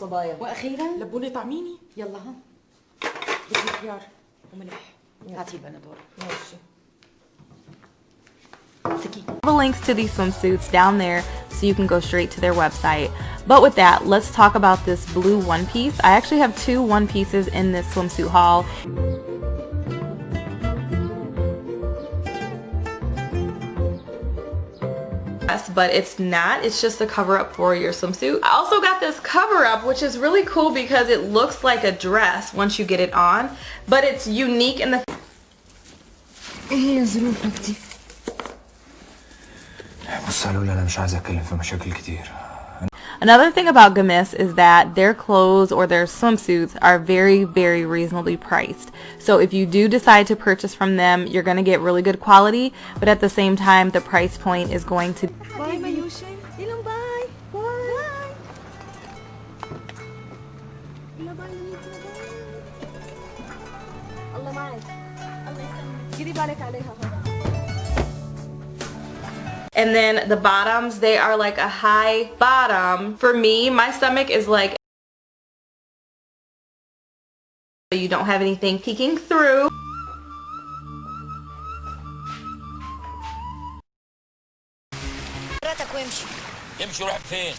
صبايا واخيرا لبوني طعميني يلا ها بدي خيار وملح هاتي البندور ماشي سكين the links to these swimsuits down there so you can go straight to their website. But with that, let's talk about this blue one piece. I actually have two one pieces in this swimsuit haul. Yes, but it's not. It's just a cover up for your swimsuit. I also got this cover up, which is really cool because it looks like a dress once you get it on, but it's unique in the ايه ظروفك دي؟ بص قالوا لي انا مش عايز اتكلم في مشاكل كتير Another thing about Gamiss is that their clothes or their swimsuits are very, very reasonably priced. So if you do decide to purchase from them, you're going to get really good quality, but at the same time, the price point is going to... Bye, Bye. Bye. Bye. Bye And then the bottoms, they are like a high bottom. For me, my stomach is like you don't have anything peeking through. حضرتك وامشي امشي روح فين